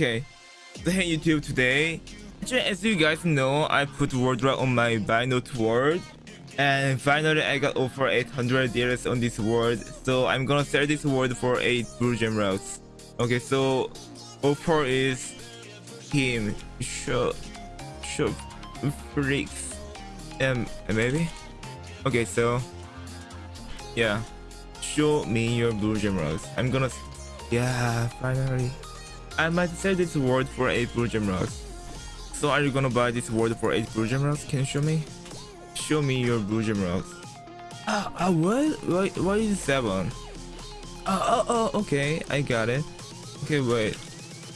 Okay, so hey YouTube today. Actually, as you guys know, I put word on my buy note word. And finally, I got over 800 deals on this word. So I'm gonna sell this word for 8 blue gem routes. Okay, so offer is him. Show, show, freaks. Um, maybe? Okay, so yeah. Show me your blue gem routes. I'm gonna. Yeah, finally. I might sell this word for 8 blue gem rocks. So are you gonna buy this word for 8 blue gem rocks? Can you show me? Show me your blue gem rocks. Ah, uh, uh, what? Why, why is 7? Oh, oh, okay, I got it. Okay, wait.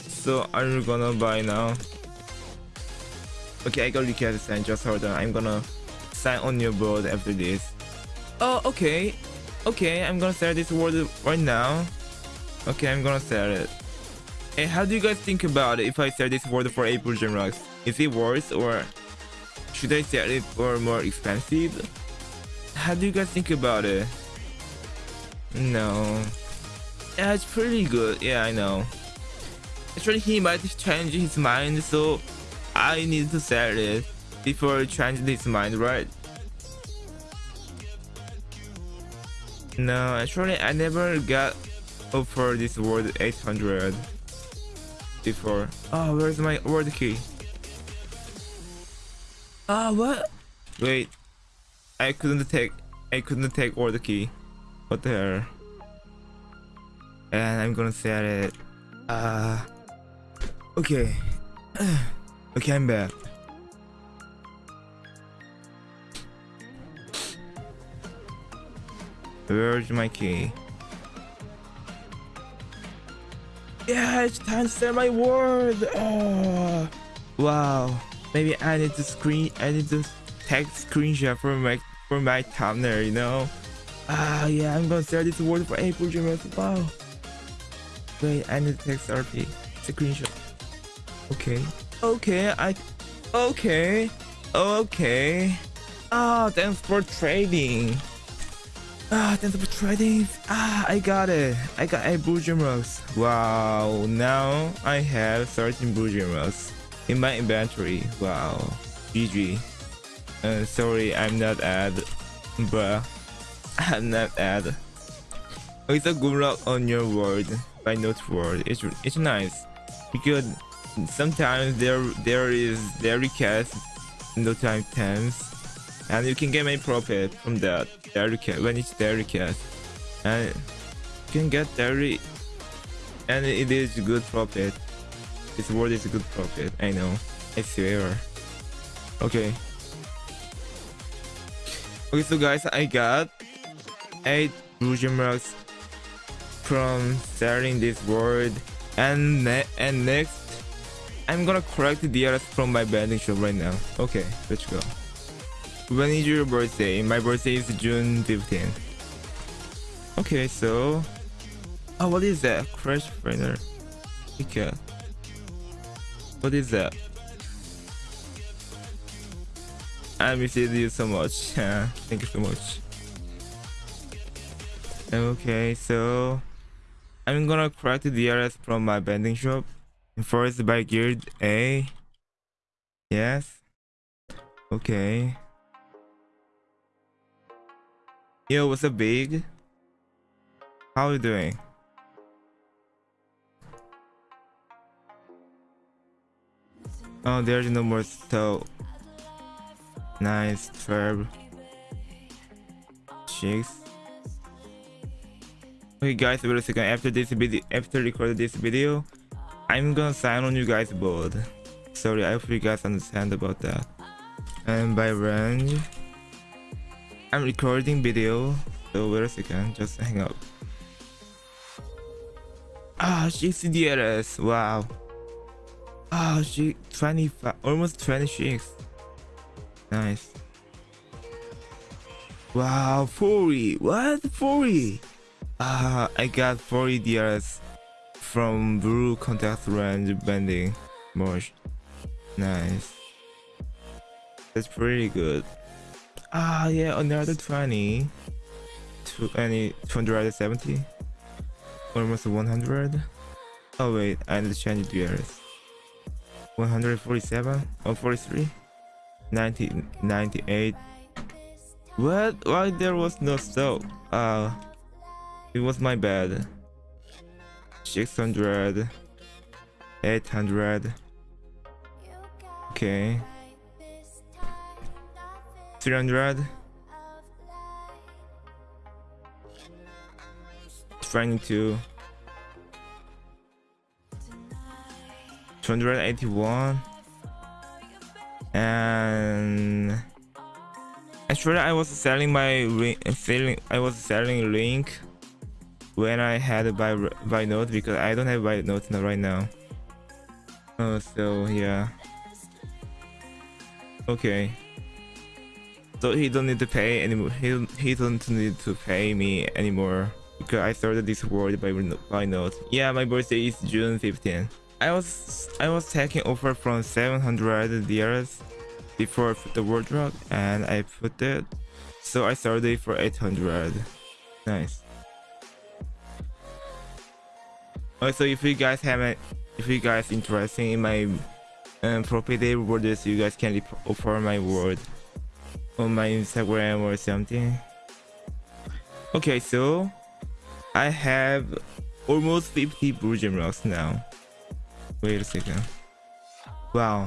So are you gonna buy now? Okay, I got request sign. Just hold on. I'm gonna sign on your board after this. Oh, okay. Okay, I'm gonna sell this word right now. Okay, I'm gonna sell it. And how do you guys think about it if I sell this word for 8 Persian rocks? Is it worth or should I sell it for more expensive? How do you guys think about it? No. Yeah, it's pretty good. Yeah, I know. Actually, he might change his mind, so I need to sell it before he changes his mind, right? No, actually, I never got offered this word 800 before. Oh, where's my word key? Ah, uh, what? Wait, I couldn't take, I couldn't take word key. What the hell? And I'm gonna set it. Uh, okay. okay, I'm back. Where's my key? Yeah, it's time to say my word. Oh, wow. Maybe I need to screen. I need to take screenshot for my for my thumbnail. You know. Ah, yeah. I'm gonna say this word for April Dreamers. Wow. Wait, I need to text RP. Screenshot. Okay. Okay. I. Okay. Okay. Ah, oh, thanks for trading. Ah, thanks for trading. Ah, I got it. I got a blue rocks. Wow, now I have 13 blue rocks in my inventory. Wow, GG. Uh, sorry, I'm not ad, bruh. I'm not ad. It's a good luck on your world, by note world. It's it's nice because sometimes there there is there request no time times and you can get any profit from that cat. When it's cat. And you can get dairy and it is good profit. This word is good profit. I know. I swear. Okay. Okay so guys i got eight blue marks from selling this word and ne and next i'm gonna correct the DRS from my vending shop right now. Okay let's go when is your birthday? My birthday is June 15th. Okay, so... Oh, what is that? Crash Trainer. Okay. What is that? I miss you so much. Thank you so much. Okay, so... I'm gonna crack the DRS from my vending shop. First by Geared A. Yes. Okay. Yo, what's up, big? How are you doing? Oh, there's no more stove. Nice, verb. Chicks. Okay, guys, wait a second. After this video, after recording this video, I'm gonna sign on you guys board. Sorry, I hope you guys understand about that. And by range. I'm recording video, so wait a second, just hang up. Ah, she's DRS, wow. Ah, she 25, almost 26. Nice. Wow, 40, what? 40? Ah, I got 40 DRS from blue contact range bending. Mosh. Nice. That's pretty good. Ah, yeah, another 20. 20, 270. Almost 100. Oh wait, I need to change the years. 147 or 43? 90, 98. What? Why there was no stove? Uh, it was my bad. 600. 800. Okay. 300. 22. 281 and actually I was selling my selling I was selling link when I had buy buy note because I don't have buy note right now. Oh, so yeah. Okay. So he don't need to pay anymore. He he don't need to pay me anymore because I started this world by by note. Yeah, my birthday is June 15. I was I was taking offer from 700 DRs before the world drop and I put it so I started it for 800 nice also if you guys haven't if you guys interested in my um, property rewards you guys can offer my word on my instagram or something okay so i have almost 50 blue gem rocks now Wait a second. Wow.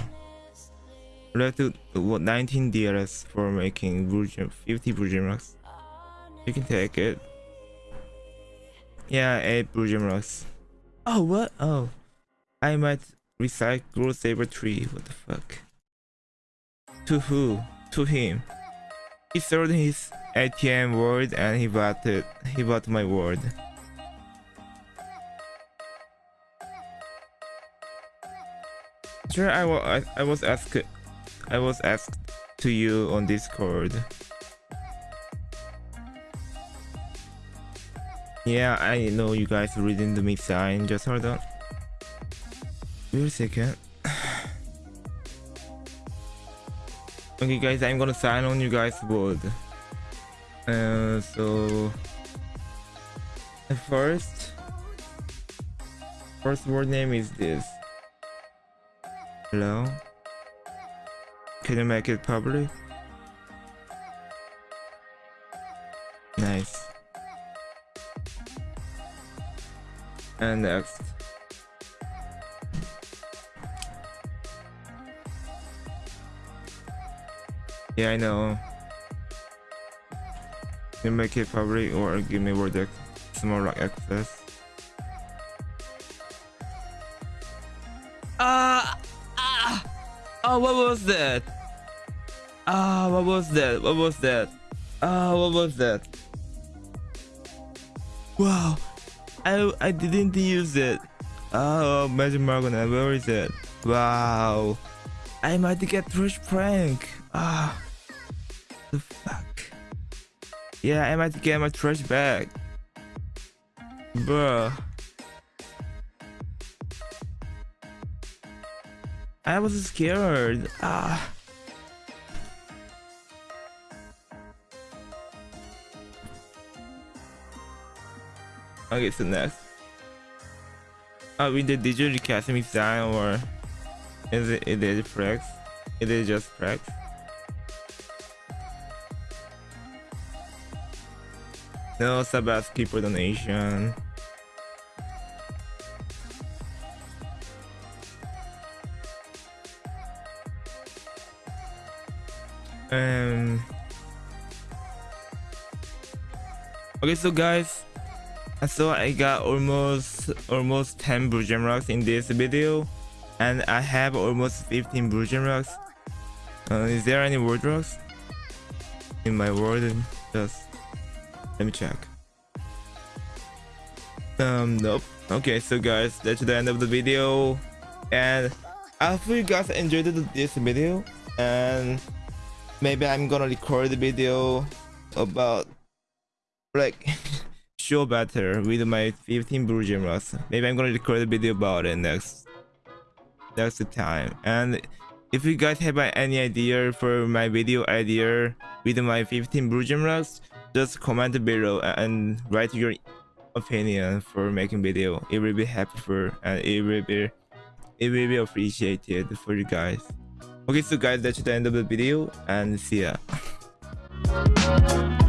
Left to what 19 DLS for making Virgin 50 Virgin rocks. You can take it. Yeah, 8 Virgin rocks. Oh what? Oh. I might recycle Saber tree. What the fuck? To who? To him. He sold his ATM word and he bought it. He bought my word. Sure, I, I, I was asked I was asked to you on Discord. Yeah, I know you guys reading the mix sign. Just hold on. Wait a second. Okay, guys, I'm gonna sign on you guys' word. Uh, so first, first word name is this. Hello? Can you make it public? Nice. And next. Yeah, I know. You make it public or give me word more like access? Uh Oh, what was that? Ah, oh, what was that? What was that? Ah, oh, what was that? Wow, I I didn't use it. Oh, Magic Margona, where is it? Wow, I might get Rush Prank. Ah, the fuck. Yeah, I might get my trash back. Bruh. I was scared. Ah. Okay, so next. Are we the digital academy design or is it it is Frex? It is just Frex. No Sabaski for donation. Um. Okay, so guys, so I got almost almost 10 blue gem rocks in this video, and I have almost 15 blue gem rocks. Uh, is there any world rocks in my world? Just let me check. Um, nope. Okay, so guys, that's the end of the video, and I hope you guys enjoyed this video, and maybe I'm gonna record the video about like show better with my 15 blue rocks. Maybe I'm gonna record a video about it next next time. And if you guys have any idea for my video idea with my 15 blue rocks, just comment below and write your opinion for making video. It will be helpful and it will be it will be appreciated for you guys. Okay, so guys, that's the end of the video and see ya.